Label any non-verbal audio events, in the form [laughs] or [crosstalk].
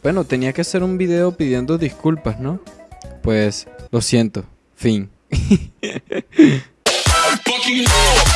Bueno, tenía que hacer un video pidiendo disculpas, ¿no? Pues lo siento. Fin. [laughs]